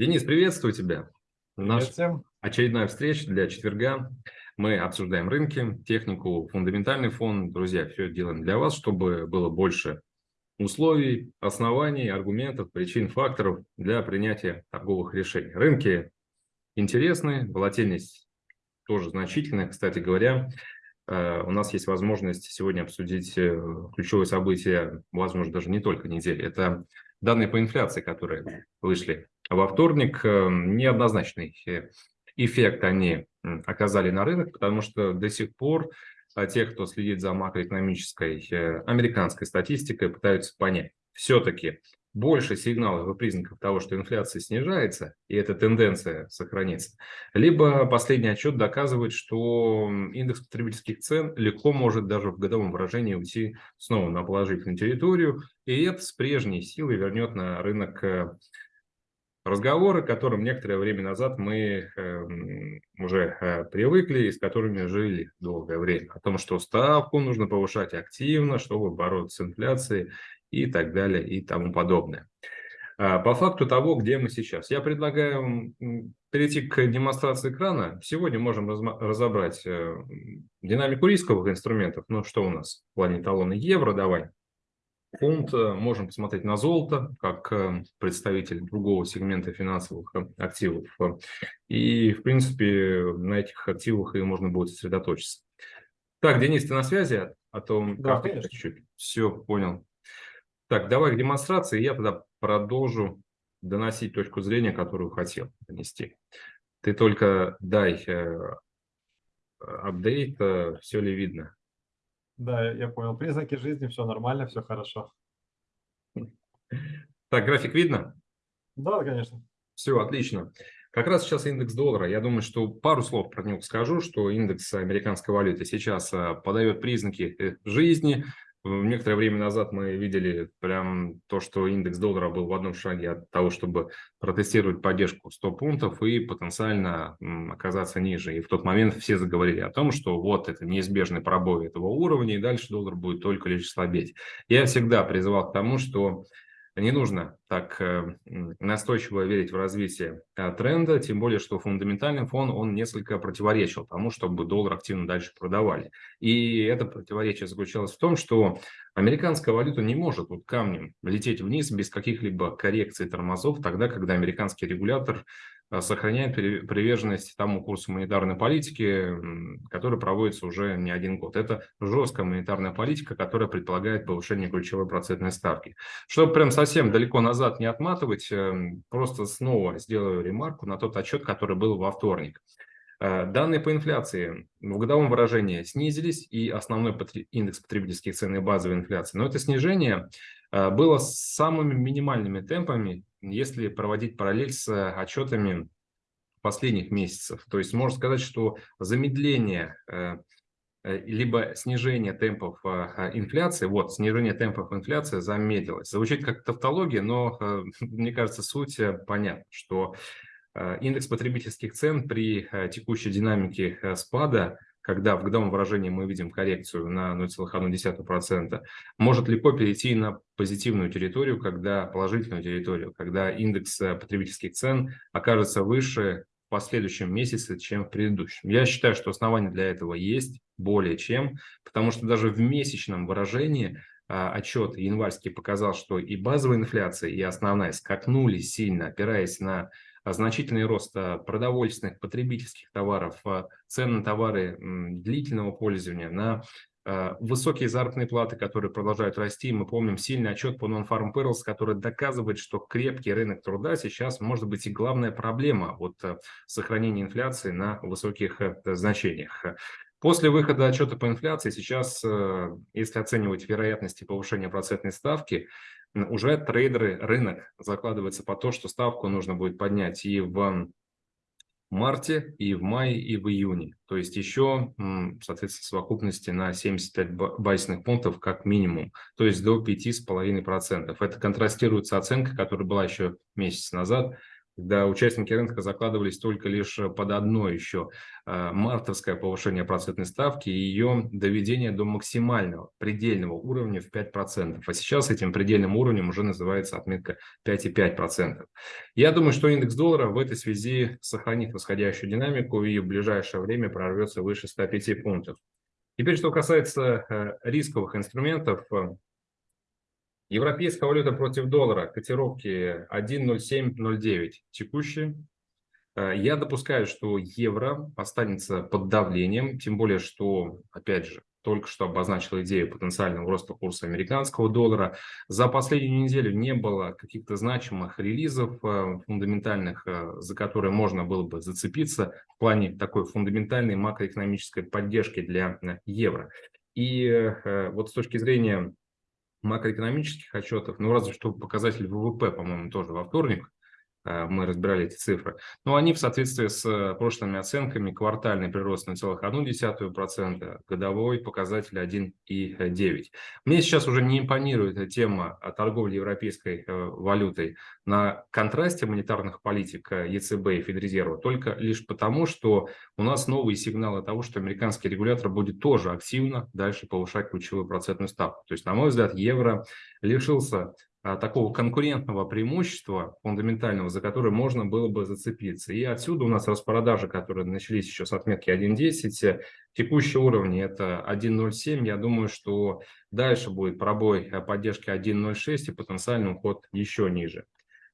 Денис, приветствую тебя. Наша всем. очередная встреча для четверга. Мы обсуждаем рынки, технику, фундаментальный фон. Друзья, все делаем для вас, чтобы было больше условий, оснований, аргументов, причин, факторов для принятия торговых решений. Рынки интересны, волатильность тоже значительная. Кстати говоря, э, у нас есть возможность сегодня обсудить э, ключевое событие, возможно, даже не только недели. Это данные по инфляции, которые вышли во вторник, эм, неоднозначный эффект они оказали на рынок, потому что до сих пор а, те, кто следит за макроэкономической э, американской статистикой, пытаются понять, все-таки больше сигналов и признаков того, что инфляция снижается, и эта тенденция сохранится, либо последний отчет доказывает, что индекс потребительских цен легко может даже в годовом выражении уйти снова на положительную территорию, и это с прежней силой вернет на рынок э, разговоры, к которым некоторое время назад мы э, уже э, привыкли и с которыми жили долгое время. О том, что ставку нужно повышать активно, чтобы бороться с инфляцией и так далее и тому подобное. А, по факту того, где мы сейчас. Я предлагаю перейти к демонстрации экрана. Сегодня можем разобрать э, динамику рисковых инструментов. Ну, что у нас в плане талона евро, давай фонд, э, можем посмотреть на золото, как э, представитель другого сегмента финансовых э, активов. И, в принципе, на этих активах и можно будет сосредоточиться. Так, Денис, ты на связи? А то да, чуть-чуть. Все, понял. Так, давай к демонстрации, я тогда продолжу доносить точку зрения, которую хотел донести. Ты только дай апдейт, все ли видно. Да, я понял. Признаки жизни, все нормально, все хорошо. Так, график видно? Да, конечно. Все, отлично. Как раз сейчас индекс доллара. Я думаю, что пару слов про него скажу, что индекс американской валюты сейчас а, подает признаки э, жизни, Некоторое время назад мы видели прям то, что индекс доллара был в одном шаге от того, чтобы протестировать поддержку 100 пунктов и потенциально оказаться ниже. И в тот момент все заговорили о том, что вот это неизбежный пробой этого уровня, и дальше доллар будет только лишь слабеть. Я всегда призывал к тому, что не нужно так э, настойчиво верить в развитие э, тренда, тем более, что фундаментальный фон, он несколько противоречил тому, чтобы доллар активно дальше продавали. И это противоречие заключалось в том, что американская валюта не может вот камнем лететь вниз без каких-либо коррекций тормозов, тогда, когда американский регулятор Э, сохраняет приверженность тому курсу монетарной политики, который проводится уже не один год. Это жесткая монетарная политика, которая предполагает повышение ключевой процентной ставки. Чтобы прям совсем далеко назад не отматывать, эм, просто снова сделаю ремарку на тот отчет, который был во вторник. Э, данные по инфляции в годовом выражении снизились, и основной индекс потребительских цен и базовой инфляции. Но это снижение было с самыми минимальными темпами если проводить параллель с э, отчетами последних месяцев. То есть можно сказать, что замедление э, э, либо снижение темпов инфляции, вот, снижение темпов инфляции замедлилось. Звучит как тавтология, но, мне кажется, суть понятна, что индекс потребительских цен при текущей динамике спада когда в годовом выражении мы видим коррекцию на 0,1%, может легко перейти на позитивную территорию, когда положительную территорию, когда индекс э, потребительских цен окажется выше в последующем месяце, чем в предыдущем. Я считаю, что основания для этого есть более чем, потому что даже в месячном выражении а, отчет январский показал, что и базовая инфляция, и основная скакнули сильно, опираясь на значительный рост а, продовольственных, потребительских товаров, а, цен на товары длительного пользования, на высокие заработные платы, которые продолжают расти. Мы помним сильный отчет по Non-Farm Payrolls, который доказывает, что крепкий рынок труда сейчас может быть и главная проблема вот сохранения инфляции на высоких э, значениях. После выхода отчета по инфляции сейчас, э, если оценивать вероятности повышения процентной ставки, уже трейдеры, рынок закладывается по то, что ставку нужно будет поднять и в марте, и в мае, и в июне. То есть еще, соответственно, совокупности на 75 базисных пунктов как минимум, то есть до 5,5%. Это контрастирует с оценкой, которая была еще месяц назад, когда участники рынка закладывались только лишь под одно еще э, мартовское повышение процентной ставки и ее доведение до максимального, предельного уровня в 5%. А сейчас этим предельным уровнем уже называется отметка 5,5%. Я думаю, что индекс доллара в этой связи сохранит восходящую динамику и в ближайшее время прорвется выше 105 пунктов. Теперь, что касается э, рисковых инструментов, Европейская валюта против доллара, котировки 1.0709 текущие. Э, я допускаю, что евро останется под давлением, тем более, что, опять же, только что обозначил идею потенциального роста курса американского доллара. За последнюю неделю не было каких-то значимых релизов э, фундаментальных, э, за которые можно было бы зацепиться в плане такой фундаментальной макроэкономической поддержки для евро. И вот с точки зрения макроэкономических отчетов, ну разве что показатель ВВП, по-моему, тоже во вторник, мы разбирали эти цифры. Но они в соответствии с э, прошлыми оценками, квартальный прирост на целых 0,1%, годовой показатель 1,9%. Мне сейчас уже не импонирует тема торговли европейской э, валютой на контрасте монетарных политик ЕЦБ и Федрезерва, только лишь потому, что у нас новые сигналы того, что американский регулятор будет тоже активно дальше повышать ключевую процентную ставку. То есть, на мой взгляд, евро лишился такого конкурентного преимущества фундаментального, за которое можно было бы зацепиться. И отсюда у нас распродажи, которые начались еще с отметки 1.10, текущие уровни это 1.07. Я думаю, что дальше будет пробой э, поддержки 1.06 и потенциальный уход еще ниже.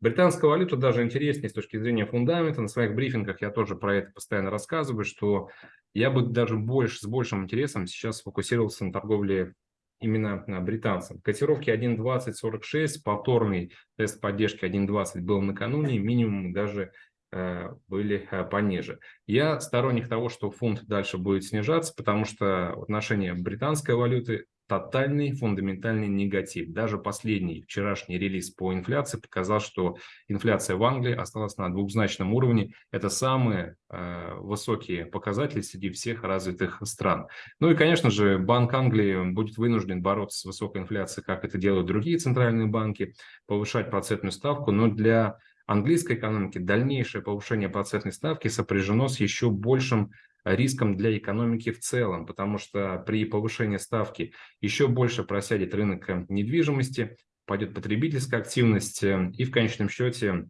Британская валюта даже интереснее с точки зрения фундамента. На своих брифингах я тоже про это постоянно рассказываю, что я бы даже больше, с большим интересом сейчас сфокусировался на торговле именно а, британцам. Котировки 1.2046, повторный тест поддержки 1.20 был накануне, минимум даже э, были э, пониже. Я сторонник того, что фунт дальше будет снижаться, потому что в отношении британской валюты тотальный фундаментальный негатив. Даже последний вчерашний релиз по инфляции показал, что инфляция в Англии осталась на двухзначном уровне. Это самые э, высокие показатели среди всех развитых стран. Ну и, конечно же, Банк Англии будет вынужден бороться с высокой инфляцией, как это делают другие центральные банки, повышать процентную ставку, но для английской экономики дальнейшее повышение процентной ставки сопряжено с еще большим риском для экономики в целом, потому что при повышении ставки еще больше просядет рынок э, недвижимости, пойдет потребительская активность, э, и в конечном счете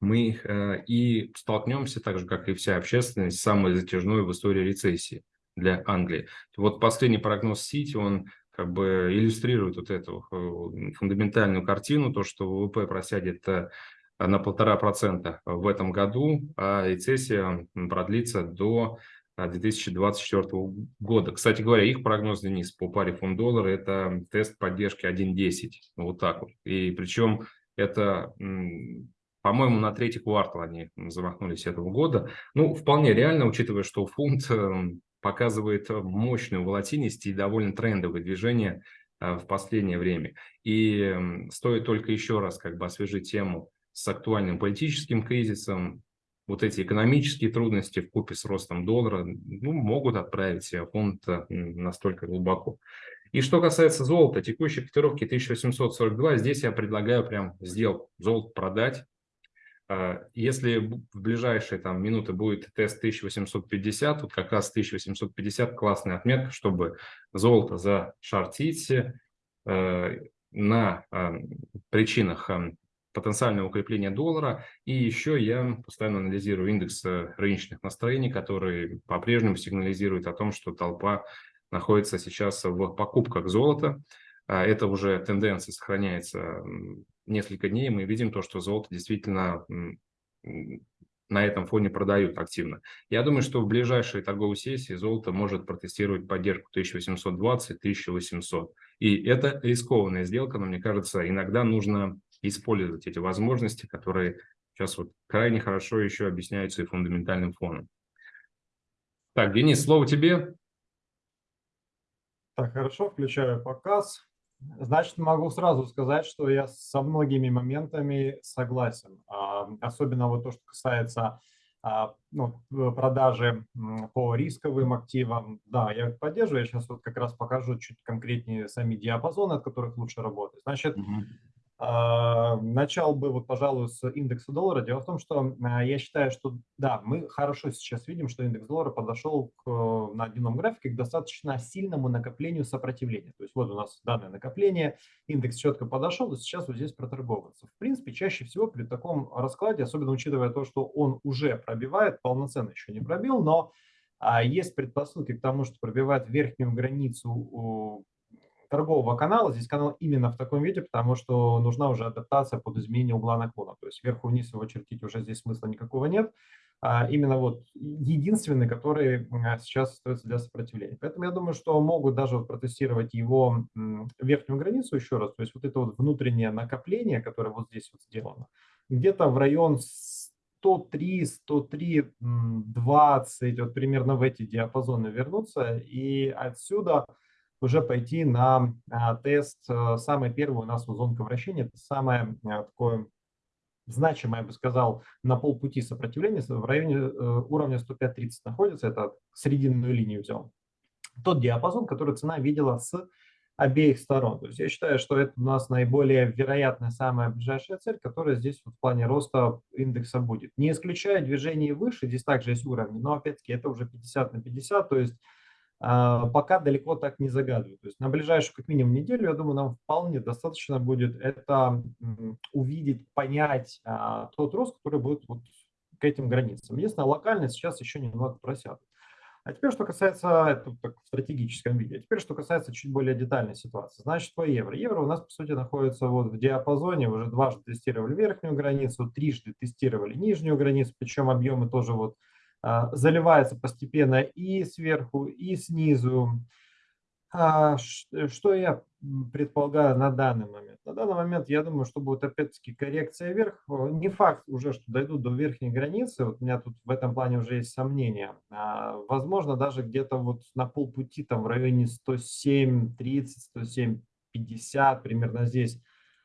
мы э, и столкнемся, так же, как и вся общественность, с самой затяжной в истории рецессии для Англии. Вот последний прогноз Сити, он как бы иллюстрирует вот эту фундаментальную картину, то, что ВВП просядет на полтора процента в этом году, а рецессия продлится до 2024 года. Кстати говоря, их прогноз, Денис, по паре фунт-доллара – это тест поддержки 1.10. Вот так вот. И причем это, по-моему, на третий квартал они замахнулись этого года. Ну, вполне реально, учитывая, что фунт эм, показывает мощную волатильность и довольно трендовые движения э, в последнее время. И стоит только еще раз как бы освежить тему с актуальным политическим кризисом, вот эти экономические трудности в купе с ростом доллара ну, могут отправить фонд настолько глубоко. И что касается золота, текущей котировки 1842, здесь я предлагаю прям сделку, золото продать. А, если в ближайшие там, минуты будет тест 1850, вот как раз 1850 классная отметка, чтобы золото зашортить э, на э, причинах потенциальное укрепление доллара. И еще я постоянно анализирую индекс э, рыночных настроений, который по-прежнему сигнализирует о том, что толпа находится сейчас в покупках золота. А это уже тенденция сохраняется несколько дней. Мы видим то, что золото действительно на этом фоне продают активно. Я думаю, что в ближайшие торговые сессии золото может протестировать поддержку 1820-1800. И это рискованная сделка, но мне кажется, иногда нужно использовать эти возможности, которые сейчас вот крайне хорошо еще объясняются и фундаментальным фоном. Так, Денис, слово тебе. Так, хорошо, включаю показ. Значит, могу сразу сказать, что я со многими моментами согласен. А, особенно вот то, что касается а, ну, продажи по рисковым активам. Да, я поддерживаю. Я сейчас вот как раз покажу чуть конкретнее сами диапазоны, от которых лучше работать. Значит, угу. А, начал бы, вот, пожалуй, с индекса доллара. Дело в том, что а, я считаю, что да, мы хорошо сейчас видим, что индекс доллара подошел к, на дневном графике к достаточно сильному накоплению сопротивления. То есть вот у нас данное накопление, индекс четко подошел, и сейчас вот здесь проторговывается. В принципе, чаще всего при таком раскладе, особенно учитывая то, что он уже пробивает, полноценно еще не пробил, но а, есть предпосылки к тому, что пробивает верхнюю границу торгового канала. Здесь канал именно в таком виде, потому что нужна уже адаптация под изменение угла наклона. То есть сверху-вниз его чертить уже здесь смысла никакого нет. А именно вот единственный, который а, сейчас остается для сопротивления. Поэтому я думаю, что могут даже вот протестировать его верхнюю границу еще раз. То есть вот это вот внутреннее накопление, которое вот здесь вот сделано, где-то в район 103, 103, 20, вот примерно в эти диапазоны вернуться. И отсюда уже пойти на а, тест. Э, самый первый у нас зонка вращения, это самое а, такое значимое, я бы сказал, на полпути сопротивления в районе э, уровня 105.30 находится, это срединную линию взял. Тот диапазон, который цена видела с обеих сторон. То есть я считаю, что это у нас наиболее вероятная, самая ближайшая цель, которая здесь в плане роста индекса будет. Не исключая движение выше, здесь также есть уровни, но опять-таки это уже 50 на 50, то есть пока далеко так не загадываю. То есть на ближайшую как минимум неделю, я думаю, нам вполне достаточно будет это увидеть, понять а, тот рост, который будет вот к этим границам. Единственное, локально сейчас еще немного просядут. А теперь, что касается, это так, в стратегическом виде, а теперь, что касается чуть более детальной ситуации. Значит, по евро. Евро у нас, по сути, находится вот в диапазоне, уже дважды тестировали верхнюю границу, трижды тестировали нижнюю границу, причем объемы тоже вот а, заливается постепенно и сверху, и снизу. А, что я предполагаю на данный момент? На данный момент я думаю, что будет опять-таки коррекция вверх. Не факт уже, что дойдут до верхней границы. Вот у меня тут в этом плане уже есть сомнения. А, возможно, даже где-то вот на полпути, там в районе 107, 30, 107, 50, примерно здесь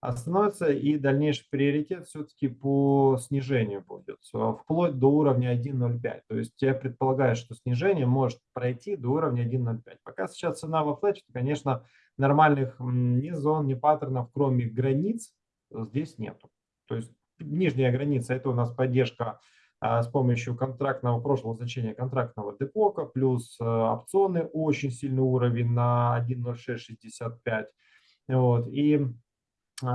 остановится и дальнейший приоритет все-таки по снижению будет, вплоть до уровня 1.05. То есть я предполагаю, что снижение может пройти до уровня 1.05. Пока сейчас цена во флете, то, конечно, нормальных ни зон, ни паттернов, кроме границ, здесь нету. То есть нижняя граница – это у нас поддержка а, с помощью контрактного, прошлого значения контрактного депока, плюс а, опционы, очень сильный уровень на 1.0665. Вот. И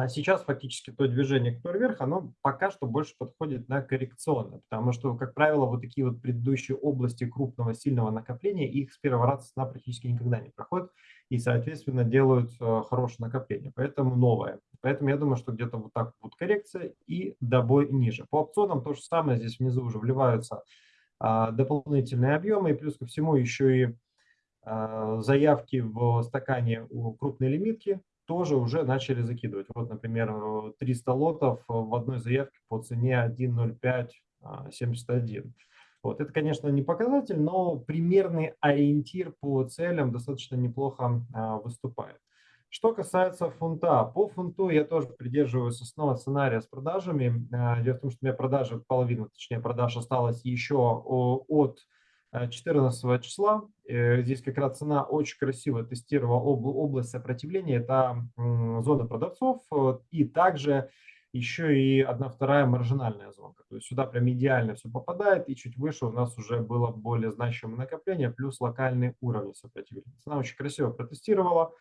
сейчас фактически то движение, которое вверх, оно пока что больше подходит на коррекционное, потому что, как правило, вот такие вот предыдущие области крупного сильного накопления, их с первого раза цена практически никогда не проходит и, соответственно, делают э, хорошее накопление, поэтому новое. Поэтому я думаю, что где-то вот так будет коррекция и добой ниже. По опционам то же самое, здесь внизу уже вливаются а, дополнительные объемы, и плюс ко всему еще и а, заявки в стакане у крупной лимитки, тоже уже начали закидывать. Вот, например, 300 лотов в одной заявке по цене 1.0571. Вот. Это, конечно, не показатель, но примерный ориентир по целям достаточно неплохо а, выступает. Что касается фунта, по фунту я тоже придерживаюсь основного сценария с продажами. А, дело в том, что у меня продажи, половина, точнее продаж осталось еще от 14 э, числа. Э, здесь как раз цена очень красиво тестировала область сопротивления. Это зона продавцов э, и также еще и одна вторая маржинальная зона. То есть сюда прям идеально все попадает, и чуть выше у нас уже было более значимое накопление, плюс локальные уровни сопротивления. Цена очень красиво протестировала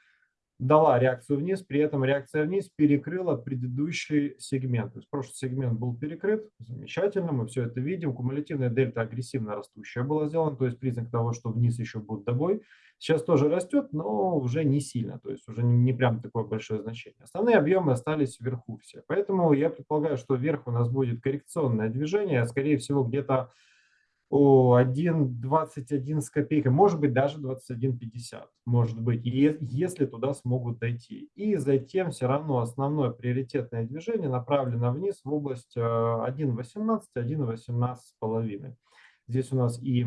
дала реакцию вниз, при этом реакция вниз перекрыла предыдущий сегмент. То есть прошлый сегмент был перекрыт, замечательно, мы все это видим. Кумулятивная дельта агрессивно растущая была сделана, то есть признак того, что вниз еще будет добой. Сейчас тоже растет, но уже не сильно, то есть уже не прям такое большое значение. Основные объемы остались вверху все. Поэтому я предполагаю, что вверх у нас будет коррекционное движение, скорее всего где-то 1,21 с копейкой, может быть даже 21,50, может быть, если туда смогут дойти. И затем все равно основное приоритетное движение направлено вниз в область 1,18, э, 1,18 с половиной. Здесь у нас и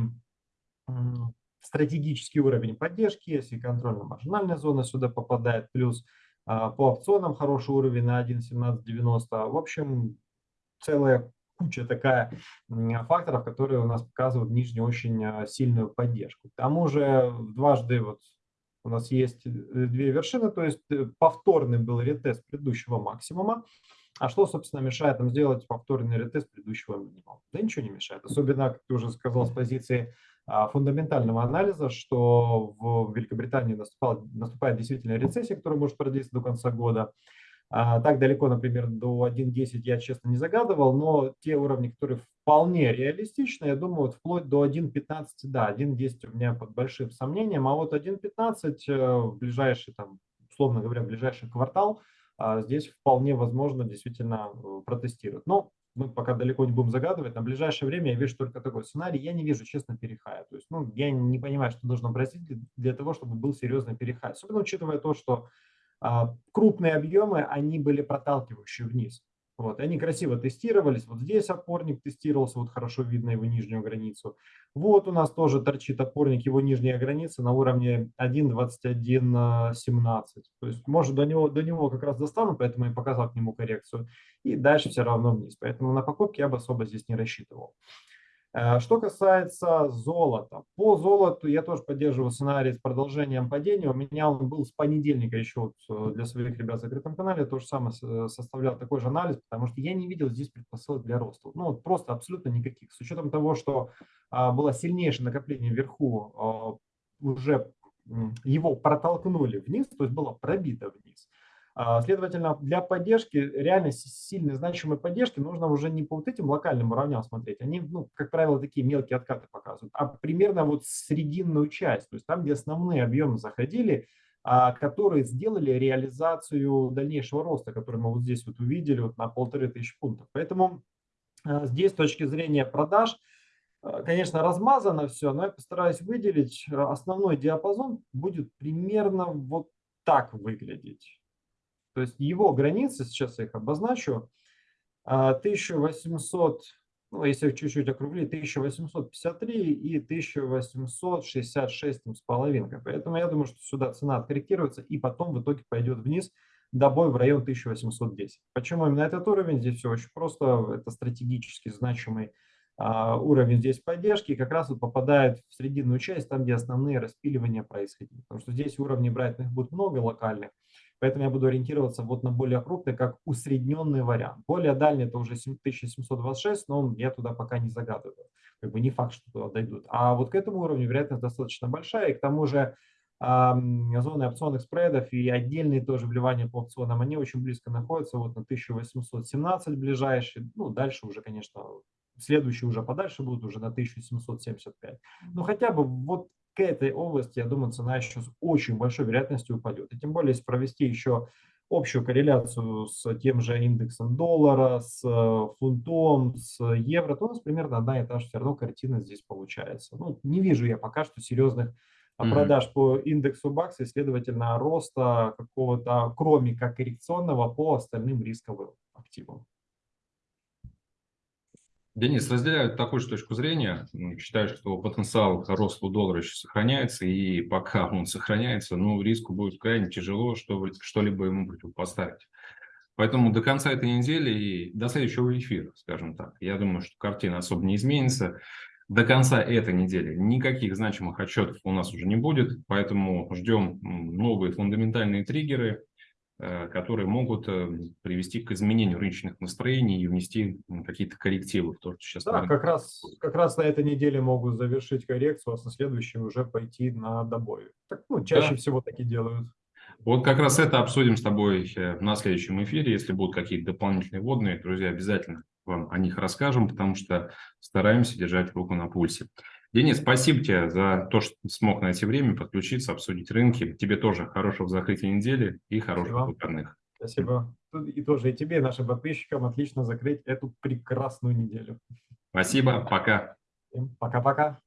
стратегический уровень поддержки есть, и контрольно-маржинальная зона сюда попадает, плюс а, по опционам хороший уровень на 1,1790. В общем, целая куча такая факторов, которые у нас показывают нижнюю очень а, сильную поддержку. К тому же дважды вот У нас есть две вершины, то есть повторный был ретест предыдущего максимума. А что, собственно, мешает нам сделать повторный ретест предыдущего минимума? Да ничего не мешает. Особенно, как ты уже сказал, с позиции а, фундаментального анализа, что в Великобритании наступает действительно рецессия, которая может продлиться до конца года. А, так далеко, например, до 1.10 я, честно, не загадывал, но те уровни, которые вполне реалистичны, я думаю, вот вплоть до 1.15, да, 1.10 у меня под большим сомнением, а вот 1.15 э, в ближайший, там, условно говоря, в ближайший квартал – а здесь вполне возможно действительно э, протестировать. Но мы пока далеко не будем загадывать. На ближайшее время я вижу только такой сценарий. Я не вижу, честно, перехая. То есть, ну, я не понимаю, что должно произойти для того, чтобы был серьезный перехай. Особенно учитывая то, что крупные объемы, они были проталкивающие вниз. Вот, они красиво тестировались. Вот здесь опорник тестировался, вот хорошо видно его нижнюю границу. Вот у нас тоже торчит опорник, его нижняя граница на уровне 1.2117. То есть, может, до него, до него как раз достану, поэтому я показал к нему коррекцию. И дальше все равно вниз. Поэтому на покупки я бы особо здесь не рассчитывал. Э, что касается золота, по золоту я тоже поддерживаю сценарий с продолжением падения. У меня он был с понедельника еще вот э, для своих ребят в закрытом канале, то же самое э, составлял такой же анализ, потому что я не видел здесь предпосылок для роста. Ну, вот просто абсолютно никаких. С учетом того, что а, было сильнейшее накопление вверху, а, уже его протолкнули вниз, то есть было пробито вниз. А, следовательно, для поддержки, реально сильной, значимой поддержки нужно уже не по вот этим локальным уровням смотреть, они, ну, как правило, такие мелкие откаты показывают, а примерно вот срединную часть, то есть там, где основные объемы заходили, а, которые сделали реализацию дальнейшего роста, который мы вот здесь вот увидели вот на полторы тысячи пунктов. Поэтому а, здесь с точки зрения продаж, конечно, размазано все, но я постараюсь выделить основной диапазон будет примерно вот так выглядеть. То есть его границы, сейчас я их обозначу, 1800, а, ну, если чуть-чуть округлить, 1853 и 1866 с половинкой. Поэтому я думаю, что сюда цена откорректируется и потом в итоге пойдет вниз до бой в район 1810. Почему именно этот уровень? Здесь все очень просто. Это стратегически значимый а, уровень здесь поддержки и как раз вот попадает в срединную часть, там, где основные распиливания происходили. Потому что здесь уровней брайтных будет много локальных, Поэтому я буду ориентироваться вот на более крупный, как усредненный вариант. Более дальний это уже 7726, но я туда пока не загадываю. Как бы не факт, что туда дойдут. А вот к этому уровню вероятность достаточно большая. И к тому же зоны опционных спредов и отдельные тоже вливания по опционам, они очень близко находятся. Вот на 1817 ближайший. Ну, дальше уже, конечно, следующие уже подальше будут уже на 1775. Но хотя бы вот к этой области, я думаю, цена еще с очень большой вероятностью упадет. И тем более, если провести еще общую корреляцию с тем же индексом доллара, с э, фунтом, с евро, то у нас примерно одна и та же все равно картина здесь получается. Ну, не вижу я пока что серьезных mm-hmm. продаж по индексу бакса и, следовательно, роста какого-то, кроме как коррекционного, по остальным рисковым активам. Денис, разделяю такую же точку зрения. Считаю, что потенциал роста доллара еще сохраняется, и пока он сохраняется, ну, риску будет крайне тяжело что-либо ему противопоставить. Поэтому до конца этой недели и до следующего эфира, скажем так, я думаю, что картина особо не изменится. До конца этой недели никаких значимых отчетов у нас уже не будет, поэтому ждем новые фундаментальные триггеры, которые могут э, привести к изменению рыночных настроений и внести какие-то коррективы в то, что сейчас... Да, как раз, как раз на этой неделе могут завершить коррекцию, а со следующей уже пойти на добой. Так, ну, чаще да. всего таки делают. Вот как раз это обсудим с тобой э, на следующем эфире. Если будут какие-то дополнительные водные, друзья, обязательно вам о них расскажем, потому что стараемся держать руку на пульсе. Денис, спасибо тебе за то, что смог найти время подключиться, обсудить рынки. Тебе тоже хорошего закрытия недели и хороших спасибо. выходных. Спасибо. И тоже и тебе, и нашим подписчикам отлично закрыть эту прекрасную неделю. Спасибо, пока. Пока-пока.